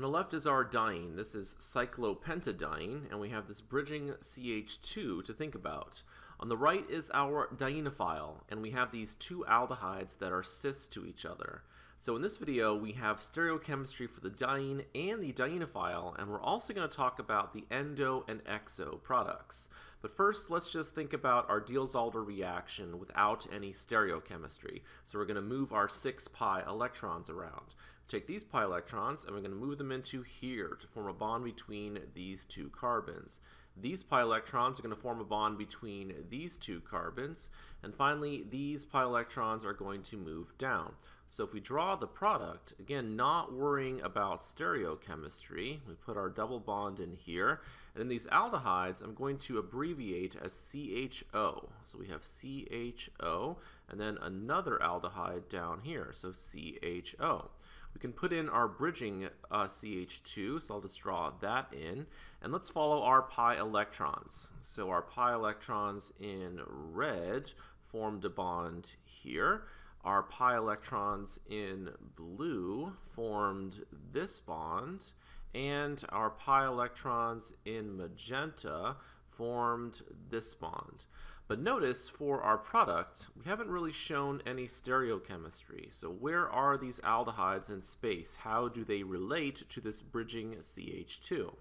On the left is our diene. This is cyclopentadiene, and we have this bridging CH2 to think about. On the right is our dienophile, and we have these two aldehydes that are cis to each other. So in this video, we have stereochemistry for the diene and the dienophile, and we're also going to talk about the endo and exo products. But first, let's just think about our Diels-Alder reaction without any stereochemistry. So we're going to move our 6 pi electrons around. Take these pi electrons and we're going to move them into here to form a bond between these two carbons. These pi electrons are going to form a bond between these two carbons. And finally, these pi electrons are going to move down. So if we draw the product, again, not worrying about stereochemistry, we put our double bond in here. And in these aldehydes, I'm going to abbreviate as CHO. So we have CHO, and then another aldehyde down here, so CHO. We can put in our bridging uh, CH2, so I'll just draw that in. And let's follow our pi electrons. So our pi electrons in red formed a bond here. Our pi electrons in blue formed this bond, and our pi electrons in magenta formed this bond. But notice for our product, we haven't really shown any stereochemistry. So where are these aldehydes in space? How do they relate to this bridging CH2?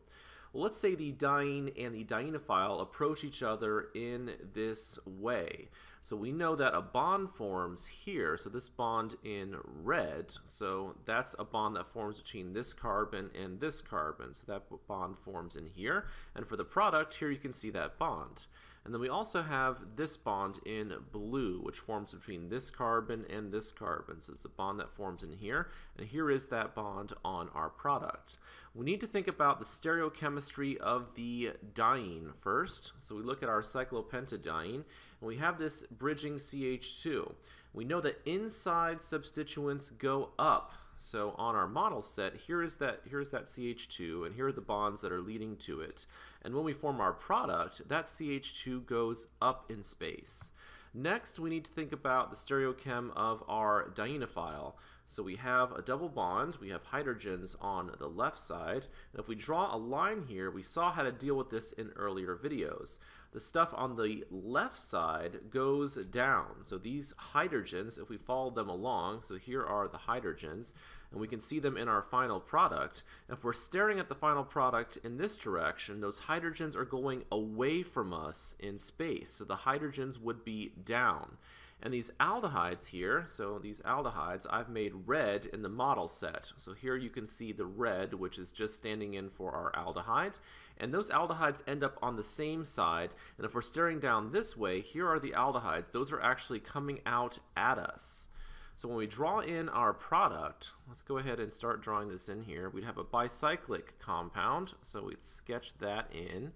Well, let's say the diene and the dienophile approach each other in this way. So we know that a bond forms here, so this bond in red, so that's a bond that forms between this carbon and this carbon, so that bond forms in here. And for the product, here you can see that bond. And then we also have this bond in blue, which forms between this carbon and this carbon. So it's a bond that forms in here, and here is that bond on our product. We need to think about the stereochemistry of the diene first. So we look at our cyclopentadiene, and we have this bridging CH2. We know that inside substituents go up so on our model set, here is that here is that CH2, and here are the bonds that are leading to it. And when we form our product, that CH2 goes up in space. Next, we need to think about the stereochem of our dienophile. So we have a double bond, we have hydrogens on the left side, and if we draw a line here, we saw how to deal with this in earlier videos. The stuff on the left side goes down. So these hydrogens, if we follow them along, so here are the hydrogens, and we can see them in our final product. If we're staring at the final product in this direction, those hydrogens are going away from us in space. So the hydrogens would be down. And these aldehydes here, so these aldehydes, I've made red in the model set. So here you can see the red, which is just standing in for our aldehyde. And those aldehydes end up on the same side. And if we're staring down this way, here are the aldehydes. Those are actually coming out at us. So when we draw in our product, let's go ahead and start drawing this in here. We'd have a bicyclic compound, so we'd sketch that in.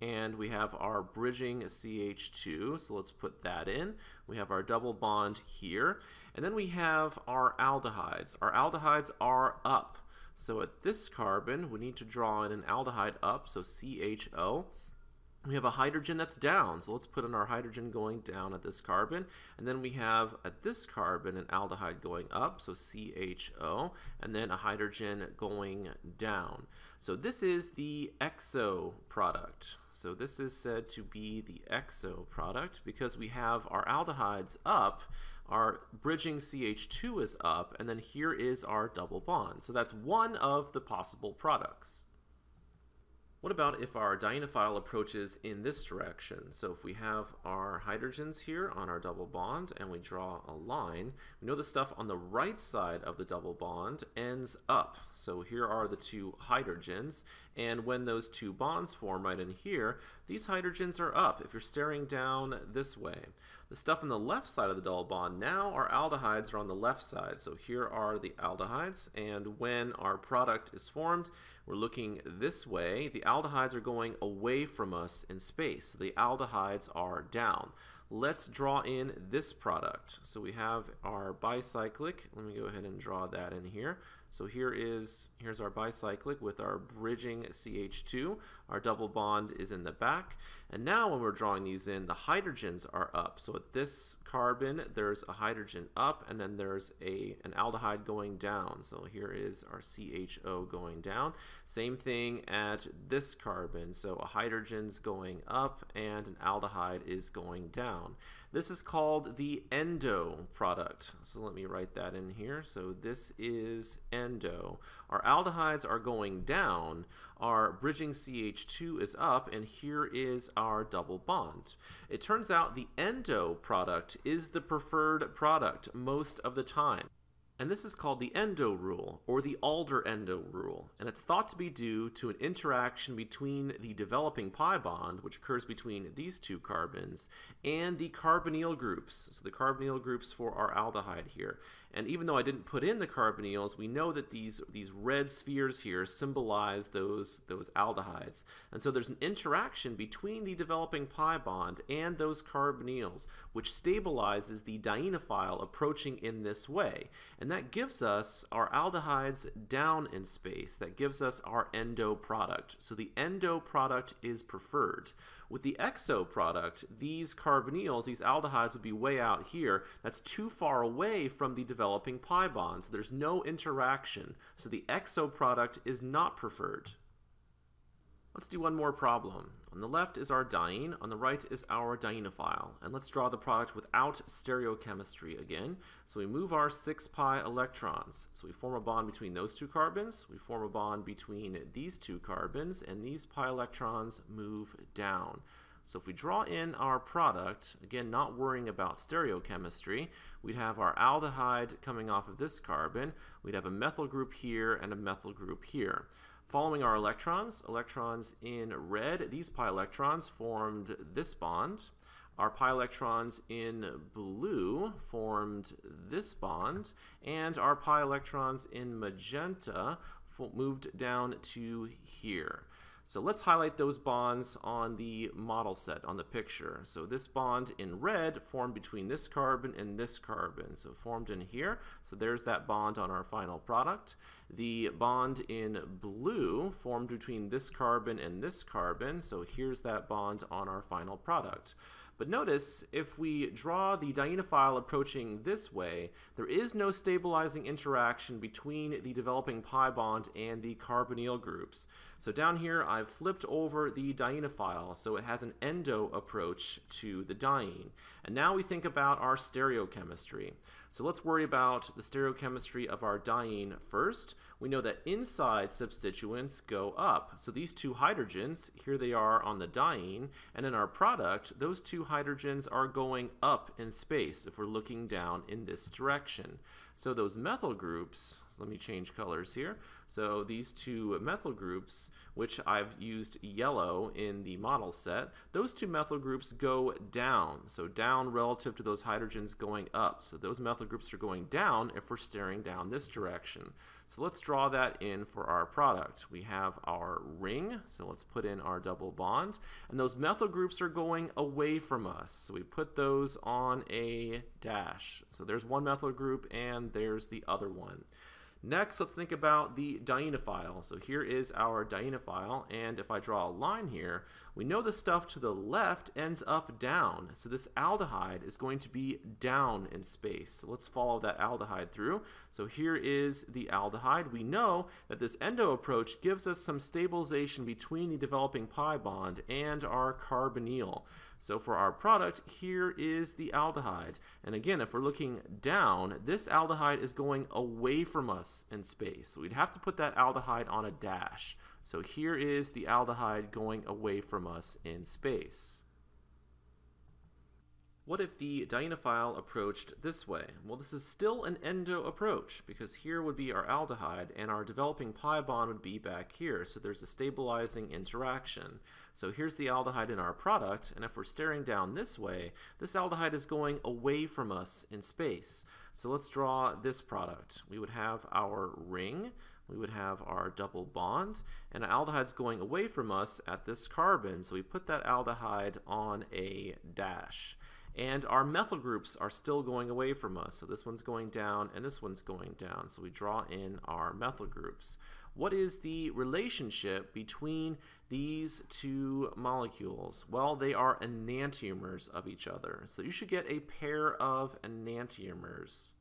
And we have our bridging CH2, so let's put that in. We have our double bond here. And then we have our aldehydes. Our aldehydes are up. So at this carbon, we need to draw in an aldehyde up, so CHO we have a hydrogen that's down. So let's put in our hydrogen going down at this carbon. And then we have at this carbon an aldehyde going up, so CHO, and then a hydrogen going down. So this is the exo product. So this is said to be the exo product because we have our aldehydes up, our bridging CH2 is up, and then here is our double bond. So that's one of the possible products. What about if our dienophile approaches in this direction? So if we have our hydrogens here on our double bond and we draw a line, we know the stuff on the right side of the double bond ends up. So here are the two hydrogens, and when those two bonds form right in here, these hydrogens are up if you're staring down this way. The stuff on the left side of the double bond, now our aldehydes are on the left side. So here are the aldehydes, and when our product is formed, we're looking this way. The aldehydes are going away from us in space. So the aldehydes are down. Let's draw in this product. So we have our bicyclic. Let me go ahead and draw that in here. So here is here's our bicyclic with our bridging CH2. Our double bond is in the back. And now when we're drawing these in, the hydrogens are up. So at this carbon, there's a hydrogen up, and then there's a an aldehyde going down. So here is our CHO going down. Same thing at this carbon. So a hydrogen's going up, and an aldehyde is going down. This is called the endo product. So let me write that in here. So this is endo. Our aldehydes are going down, our bridging CH2 is up, and here is our double bond. It turns out the endo product is the preferred product most of the time. And this is called the endo rule, or the Alder endo rule, and it's thought to be due to an interaction between the developing pi bond, which occurs between these two carbons, and the carbonyl groups, so the carbonyl groups for our aldehyde here. And even though I didn't put in the carbonyls, we know that these, these red spheres here symbolize those, those aldehydes. And so there's an interaction between the developing pi bond and those carbonyls, which stabilizes the dienophile approaching in this way. That gives us our aldehydes down in space. That gives us our endo product. So the endo product is preferred. With the exo product, these carbonyls, these aldehydes would be way out here. That's too far away from the developing pi bond, so there's no interaction. So the exo product is not preferred. Let's do one more problem. On the left is our diene, on the right is our dienophile. And let's draw the product without stereochemistry again. So we move our 6 pi electrons. So we form a bond between those two carbons, we form a bond between these two carbons, and these pi electrons move down. So if we draw in our product, again not worrying about stereochemistry, we'd have our aldehyde coming off of this carbon, we'd have a methyl group here and a methyl group here. Following our electrons, electrons in red, these pi electrons formed this bond. Our pi electrons in blue formed this bond, and our pi electrons in magenta moved down to here. So let's highlight those bonds on the model set, on the picture. So this bond in red formed between this carbon and this carbon. So formed in here. So there's that bond on our final product. The bond in blue formed between this carbon and this carbon. So here's that bond on our final product. But notice, if we draw the dienophile approaching this way, there is no stabilizing interaction between the developing pi bond and the carbonyl groups. So down here, I've flipped over the dienophile, so it has an endo approach to the diene. And now we think about our stereochemistry. So let's worry about the stereochemistry of our diene first. We know that inside substituents go up. So these two hydrogens, here they are on the diene, and in our product, those two hydrogens are going up in space if we're looking down in this direction. So those methyl groups, so let me change colors here. So these two methyl groups, which I've used yellow in the model set, those two methyl groups go down. So down relative to those hydrogens going up. So those methyl groups are going down if we're staring down this direction. So let's draw that in for our product. We have our ring, so let's put in our double bond. And those methyl groups are going away from us. So we put those on a dash. So there's one methyl group and there's the other one. Next, let's think about the dienophile. So here is our dienophile, and if I draw a line here, we know the stuff to the left ends up down. So this aldehyde is going to be down in space. So let's follow that aldehyde through. So here is the aldehyde. We know that this endo approach gives us some stabilization between the developing pi bond and our carbonyl. So for our product, here is the aldehyde. And again, if we're looking down, this aldehyde is going away from us in space. So we'd have to put that aldehyde on a dash. So here is the aldehyde going away from us in space. What if the dienophile approached this way? Well, this is still an endo approach because here would be our aldehyde and our developing pi bond would be back here. So there's a stabilizing interaction. So here's the aldehyde in our product, and if we're staring down this way, this aldehyde is going away from us in space. So let's draw this product. We would have our ring, we would have our double bond, and aldehyde's going away from us at this carbon, so we put that aldehyde on a dash. And our methyl groups are still going away from us. So this one's going down and this one's going down. So we draw in our methyl groups. What is the relationship between these two molecules? Well, they are enantiomers of each other. So you should get a pair of enantiomers.